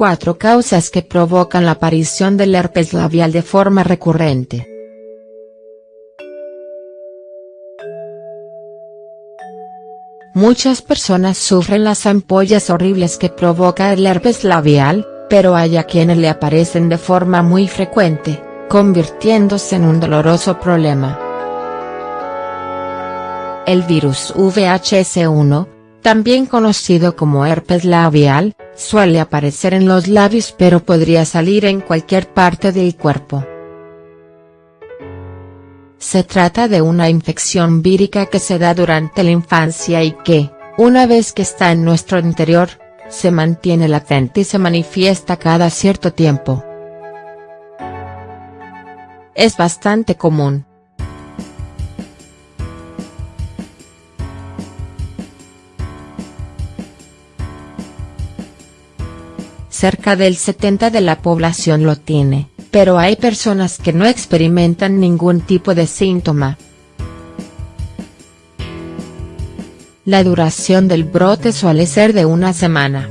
Cuatro causas que provocan la aparición del herpes labial de forma recurrente. Muchas personas sufren las ampollas horribles que provoca el herpes labial, pero hay a quienes le aparecen de forma muy frecuente, convirtiéndose en un doloroso problema. El virus VHS1, también conocido como herpes labial, suele aparecer en los labios pero podría salir en cualquier parte del cuerpo. Se trata de una infección vírica que se da durante la infancia y que, una vez que está en nuestro interior, se mantiene latente y se manifiesta cada cierto tiempo. Es bastante común. Cerca del 70 de la población lo tiene, pero hay personas que no experimentan ningún tipo de síntoma. La duración del brote suele ser de una semana.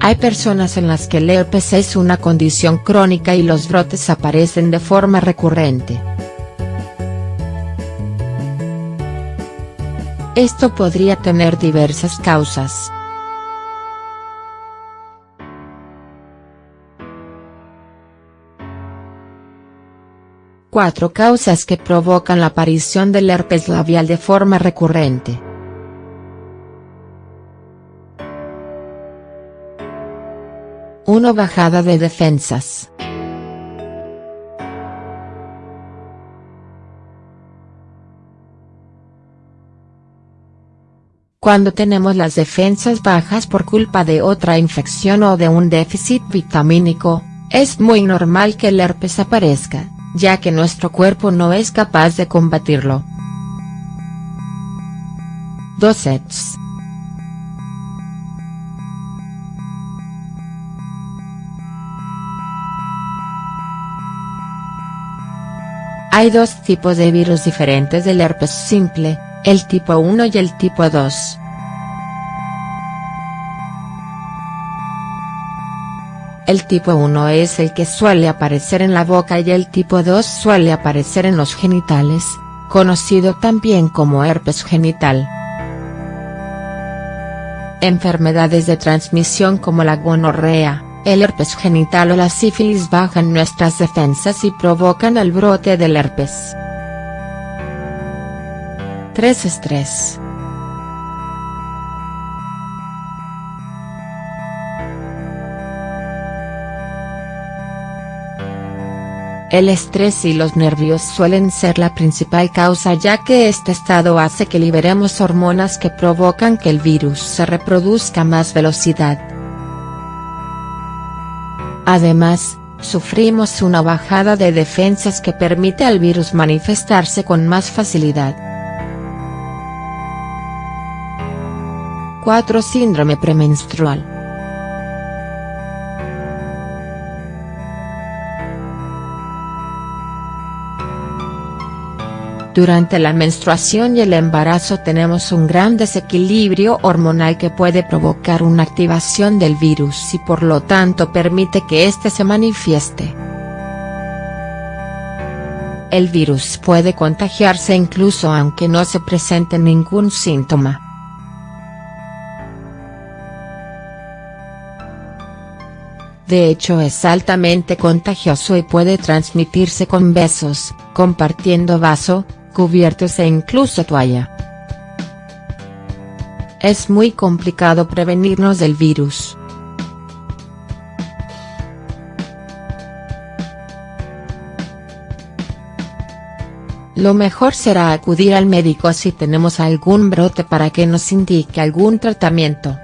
Hay personas en las que el herpes es una condición crónica y los brotes aparecen de forma recurrente. Esto podría tener diversas causas. Cuatro causas que provocan la aparición del herpes labial de forma recurrente. 1. Bajada de defensas. Cuando tenemos las defensas bajas por culpa de otra infección o de un déficit vitamínico, es muy normal que el herpes aparezca, ya que nuestro cuerpo no es capaz de combatirlo. 2 sets. Hay dos tipos de virus diferentes del herpes simple, el tipo 1 y el tipo 2. El tipo 1 es el que suele aparecer en la boca y el tipo 2 suele aparecer en los genitales, conocido también como herpes genital. Enfermedades de transmisión como la gonorrea, el herpes genital o la sífilis bajan nuestras defensas y provocan el brote del herpes. 3 estrés. El estrés y los nervios suelen ser la principal causa ya que este estado hace que liberemos hormonas que provocan que el virus se reproduzca a más velocidad. Además, sufrimos una bajada de defensas que permite al virus manifestarse con más facilidad. 4 Síndrome premenstrual. Durante la menstruación y el embarazo tenemos un gran desequilibrio hormonal que puede provocar una activación del virus y por lo tanto permite que éste se manifieste. El virus puede contagiarse incluso aunque no se presente ningún síntoma. De hecho es altamente contagioso y puede transmitirse con besos, compartiendo vaso, cubiertos e incluso toalla. Es muy complicado prevenirnos del virus. Lo mejor será acudir al médico si tenemos algún brote para que nos indique algún tratamiento.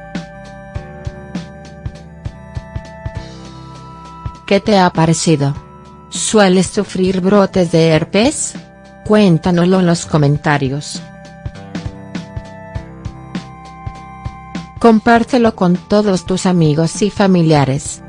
¿Qué te ha parecido? ¿Sueles sufrir brotes de herpes? Cuéntanoslo en los comentarios. Compártelo con todos tus amigos y familiares.